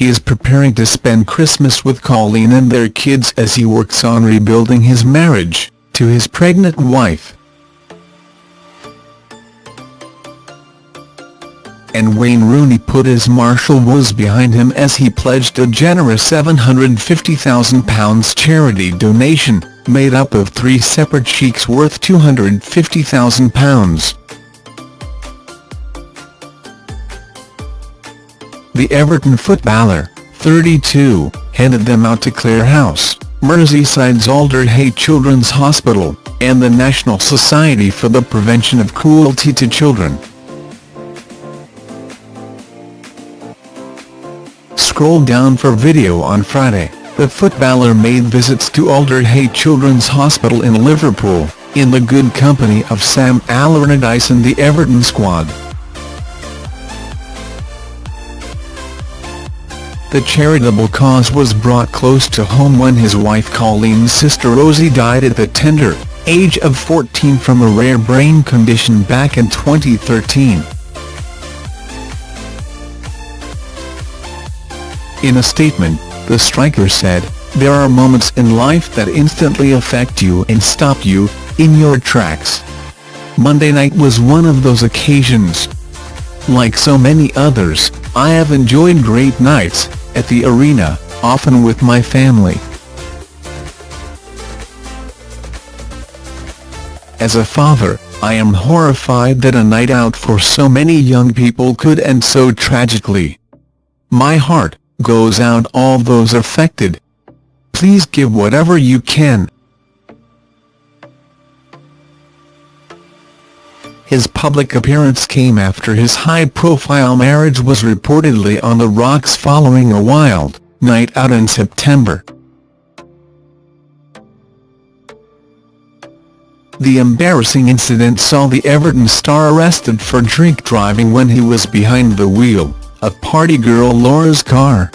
he is preparing to spend Christmas with Coleen and their kids as he works on rebuilding his marriage to his pregnant wife. and Wayne Rooney put his martial woes behind him as he pledged a generous £750,000 charity donation, made up of three separate cheques worth £250,000. The Everton footballer, 32, handed them out to Clare House, Merseyside's Alder Alderhay Children's Hospital, and the National Society for the Prevention of Cruelty to Children. Scroll down for video on Friday, the footballer made visits to Alder Alderhay Children's Hospital in Liverpool, in the good company of Sam Allardyce and the Everton squad. The charitable cause was brought close to home when his wife Coleen's sister Rosie died at the tender age of 14 from a rare brain condition back in 2013. In a statement, the striker said, There are moments in life that instantly affect you and stop you, in your tracks. Monday night was one of those occasions. Like so many others, I have enjoyed great nights, at the arena, often with my family. As a father, I am horrified that a night out for so many young people could end so tragically. My heart, goes out all those affected. Please give whatever you can. His public appearance came after his high-profile marriage was reportedly on the rocks following a wild night out in September. The embarrassing incident saw the Everton star arrested for drink driving when he was behind the wheel of party girl Laura's car.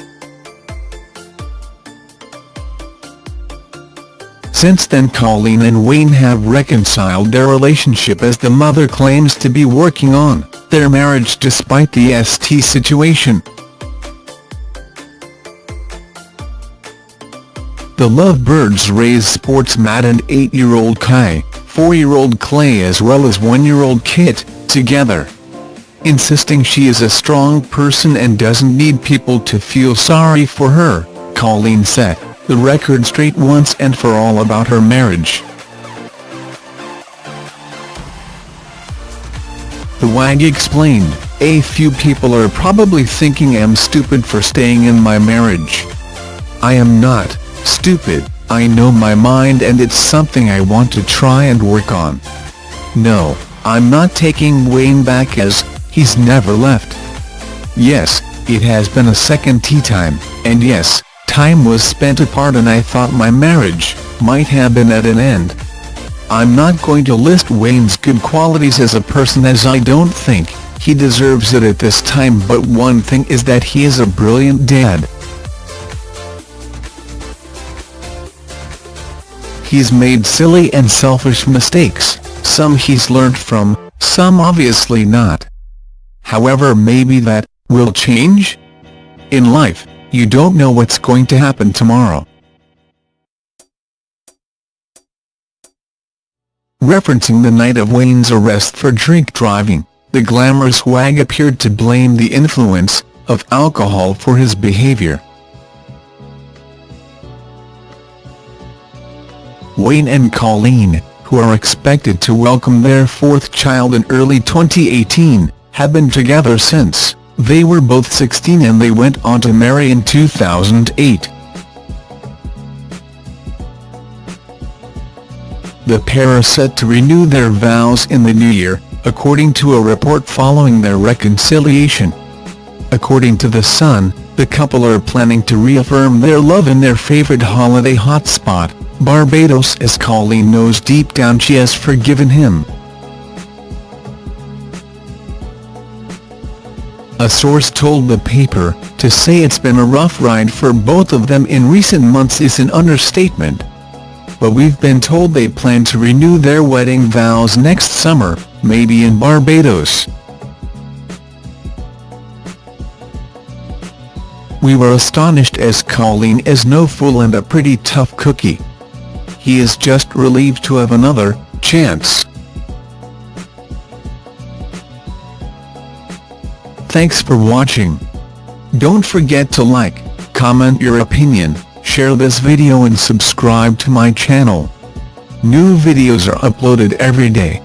Since then Coleen and Wayne have reconciled their relationship as the mother claims to be working on their marriage despite the ST situation. The Lovebirds raise sports maddened 8-year-old Kai, 4-year-old Klay as well as 1-year-old Kit, together insisting she is a strong person and doesn't need people to feel sorry for her, Coleen set the record straight once and for all about her marriage. The WAG explained, a few people are probably thinking I'm stupid for staying in my marriage. I am not stupid, I know my mind and it's something I want to try and work on. No, I'm not taking Wayne back as he's never left. Yes, it has been a second tea time, and yes, time was spent apart and I thought my marriage might have been at an end. I'm not going to list Wayne's good qualities as a person as I don't think he deserves it at this time but one thing is that he is a brilliant dad. He's made silly and selfish mistakes, some he's learned from, some obviously not. However maybe that, will change? In life, you don't know what's going to happen tomorrow. Referencing the night of Wayne's arrest for drink driving, the glamorous wag appeared to blame the influence of alcohol for his behavior. Wayne and Coleen, who are expected to welcome their fourth child in early 2018, have been together since they were both 16 and they went on to marry in 2008. The pair are set to renew their vows in the new year, according to a report following their reconciliation. According to The Sun, the couple are planning to reaffirm their love in their favorite holiday hotspot, Barbados as Coleen knows deep down she has forgiven him. A source told the paper, to say it's been a rough ride for both of them in recent months is an understatement. But we've been told they plan to renew their wedding vows next summer, maybe in Barbados. We were astonished as Coleen is no fool and a pretty tough cookie. He is just relieved to have another chance. Thanks for watching. Don't forget to like, comment your opinion, share this video and subscribe to my channel. New videos are uploaded every day.